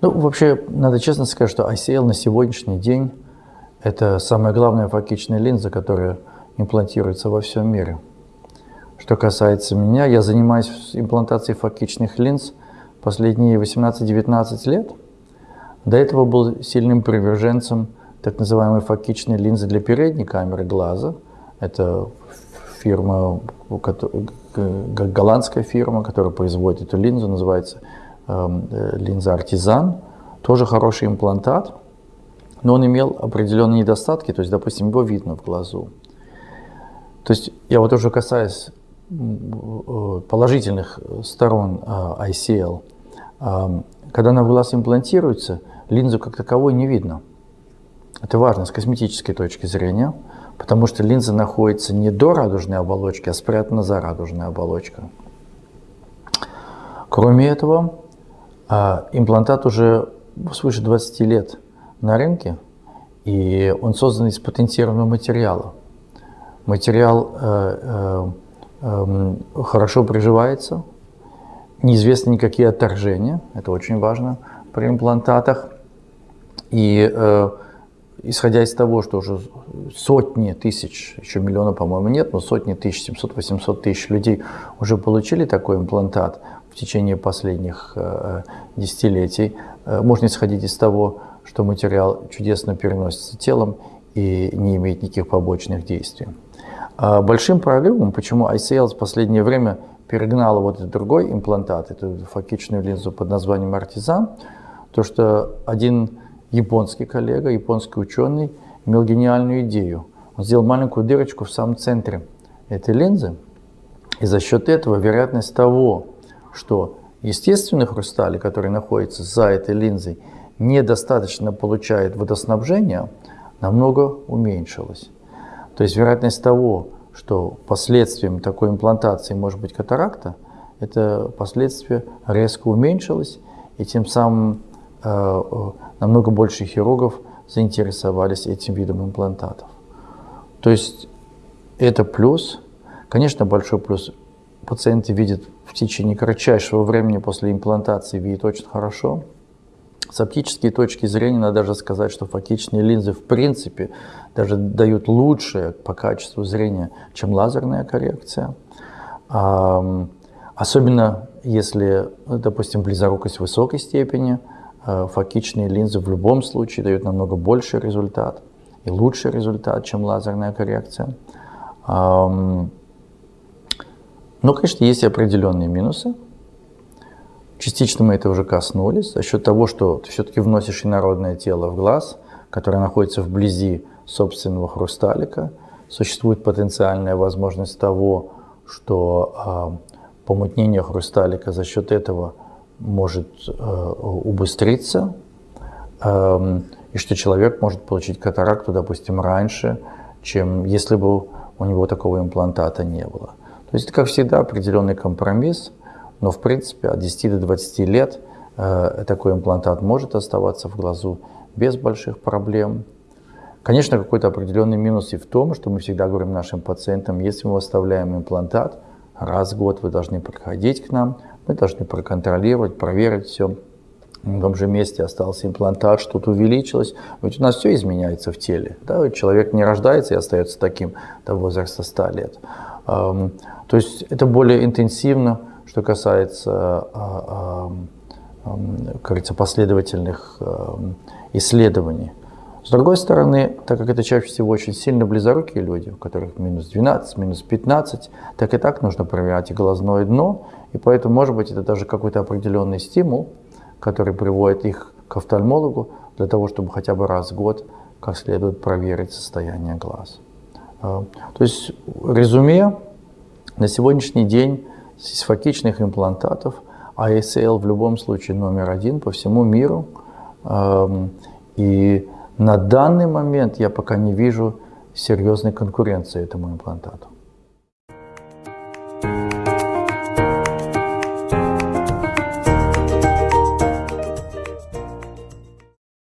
Ну, вообще, надо честно сказать, что ICL на сегодняшний день – это самая главная фокичная линза, которая имплантируется во всем мире. Что касается меня, я занимаюсь имплантацией фокичных линз последние 18-19 лет. До этого был сильным приверженцем так называемой фокичной линзы для передней камеры глаза. Это фирма, голландская фирма, которая производит эту линзу, называется линза Артизан. Тоже хороший имплантат, но он имел определенные недостатки, то есть, допустим, его видно в глазу. То есть я вот уже касаясь э, положительных сторон э, ICL, эм, когда она в глаз имплантируется, линзу как таковой не видно. Это важно с косметической точки зрения, потому что линза находится не до радужной оболочки, а спрятана за радужной оболочкой. Кроме этого, а, имплантат уже свыше 20 лет на рынке, и он создан из патентированного материала. Материал э, э, э, хорошо приживается, неизвестны никакие отторжения, это очень важно при имплантатах. И э, исходя из того, что уже сотни тысяч, еще миллиона, по-моему, нет, но сотни тысяч, 700-800 тысяч людей уже получили такой имплантат течение последних э, десятилетий, э, можно исходить из того, что материал чудесно переносится телом и не имеет никаких побочных действий. А большим прорывом, почему ICL в последнее время перегнал вот этот другой имплантат, эту фокичную линзу под названием Артизан, то что один японский коллега, японский ученый, имел гениальную идею. Он сделал маленькую дырочку в самом центре этой линзы, и за счет этого вероятность того, что естественный хрусталь, который находится за этой линзой, недостаточно получает водоснабжение, намного уменьшилась. То есть вероятность того, что последствием такой имплантации может быть катаракта, это последствие резко уменьшилось, и тем самым э, э намного больше хирургов заинтересовались этим видом имплантатов. То есть это плюс. Конечно, большой плюс. Пациенты видят в течение кратчайшего времени после имплантации, видят очень хорошо. С оптической точки зрения надо даже сказать, что фокичные линзы в принципе даже дают лучшее по качеству зрения, чем лазерная коррекция. Особенно если, допустим, близорукость высокой степени – Э, фокичные линзы в любом случае дают намного больше результат и лучший результат, чем лазерная коррекция. Но, конечно, есть определенные минусы. Частично мы это уже коснулись. За счет того, что ты все-таки вносишь инородное тело в глаз, которое находится вблизи собственного хрусталика, существует потенциальная возможность того, что а, помутнение хрусталика за счет этого – может э, убыстриться, э, и что человек может получить катаракту, допустим, раньше, чем если бы у него такого имплантата не было. То есть как всегда, определенный компромисс, но в принципе от 10 до 20 лет э, такой имплантат может оставаться в глазу без больших проблем. Конечно, какой-то определенный минус и в том, что мы всегда говорим нашим пациентам, если мы оставляем имплантат, раз в год вы должны приходить к нам, мы должны проконтролировать, проверить все. В том же месте остался имплантат, что-то увеличилось. Ведь у нас все изменяется в теле. Да? Человек не рождается и остается таким до возраста 100 лет. То есть это более интенсивно, что касается, а, говорится, последовательных исследований. С другой стороны, так как это чаще всего очень сильно близорукие люди, у которых минус 12, минус 15, так и так нужно проверять и глазное дно, и поэтому, может быть, это даже какой-то определенный стимул, который приводит их к офтальмологу для того, чтобы хотя бы раз в год как следует проверить состояние глаз. А, то есть, резюме, на сегодняшний день из фокичных имплантатов ASL в любом случае номер один по всему миру. И на данный момент я пока не вижу серьезной конкуренции этому имплантату.